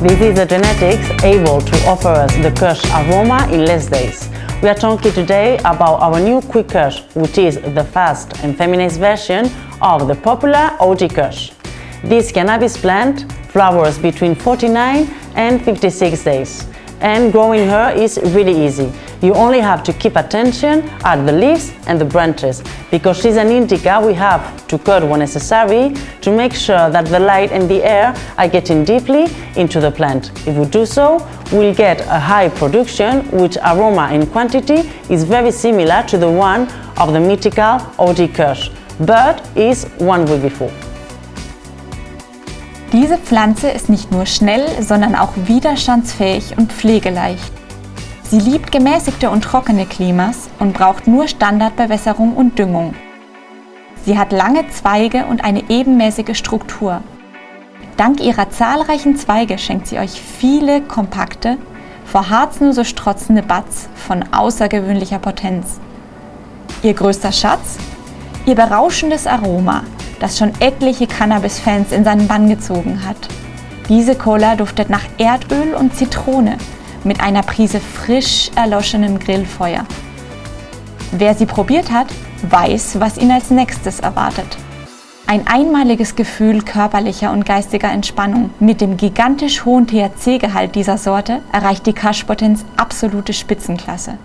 This is the genetics able to offer us the Kush aroma in less days. We are talking today about our new Quick Kush, which is the fast and feminized version of the popular OG Kush. This cannabis plant flowers between 49 and 56 days and growing her is really easy. You only have to keep attention at the leaves and the branches because she's an indica we have to cut when necessary to make sure that the light and the air are getting deeply into the plant. If we do so, we'll get a high production which aroma and quantity is very similar to the one of the mythical OG Kush, but is one week before. Diese Pflanze ist nicht nur schnell, sondern auch widerstandsfähig und pflegeleicht. Sie liebt gemäßigte und trockene Klimas und braucht nur Standardbewässerung und Düngung. Sie hat lange Zweige und eine ebenmäßige Struktur. Dank ihrer zahlreichen Zweige schenkt sie euch viele kompakte, vor Harz nur so strotzende Buds von außergewöhnlicher Potenz. Ihr größter Schatz? Ihr berauschendes Aroma, das schon etliche Cannabis-Fans in seinen Bann gezogen hat. Diese Cola duftet nach Erdöl und Zitrone mit einer Prise frisch erloschenem Grillfeuer. Wer sie probiert hat, weiß, was ihn als nächstes erwartet. Ein einmaliges Gefühl körperlicher und geistiger Entspannung. Mit dem gigantisch hohen THC-Gehalt dieser Sorte erreicht die Kaschpotenz absolute Spitzenklasse.